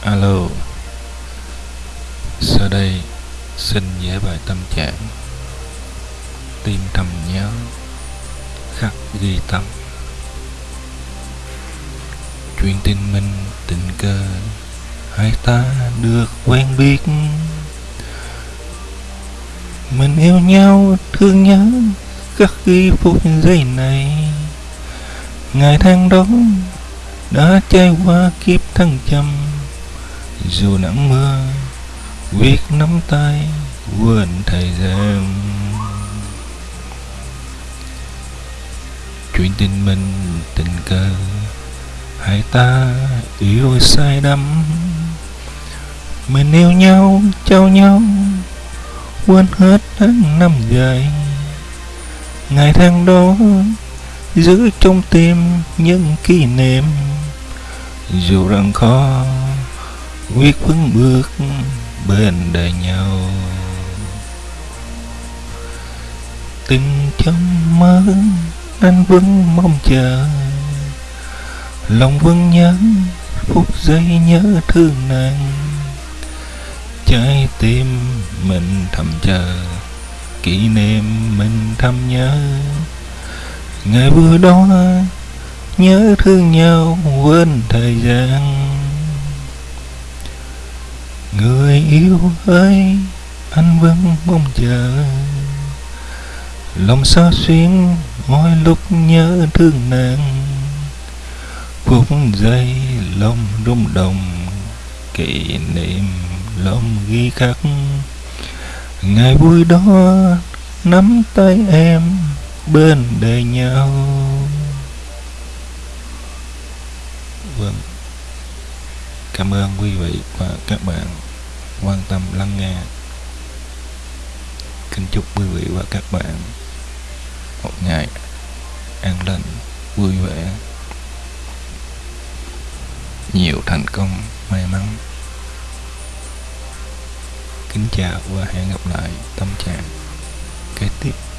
Alo. Sau đây, xin vẽ bài tâm trạng. Tim thầm nhớ, Khắc ghi tâm. Chuyện tình mình tình cờ Hai ta được quen biết. Mình yêu nhau, thương nhớ, Khắc ghi phút giây này. Ngày tháng đó, đã trải qua kiếp thăng trầm dù nắng mưa viết nắm tay quên thời gian chuyện tình mình, tình cờ, hai ta yêu say đắm. Mình yêu nhau, trao nhau, quên hết tháng năm dài. Ngày tháng đó, giữ trong tim những kỷ niệm. Dù rằng khó quyết vững bước bên đời nhau. Từng trong mơ anh vẫn mong chờ. Lòng vẫn nhớ, phút giây nhớ thương nàng. Trái tim mình thầm chờ, kỷ niệm mình thầm nhớ. Ngày vừa đó, nhớ thương nhau quên thời gian người yêu ơi, anh vẫn mong chờ. Lòng xa xuyên mỗi lúc nhớ thương nàng. Phút giây lòng rung động, kỷ niệm lòng ghi khắc. Ngày vui đó, nắm tay em bên đời nhau. Cảm ơn quý vị và các bạn quan tâm, lắng nghe. Kính chúc quý vị và các bạn một ngày an lành, vui vẻ, nhiều thành công, may mắn. Kính chào và hẹn gặp lại tâm trạng kế tiếp.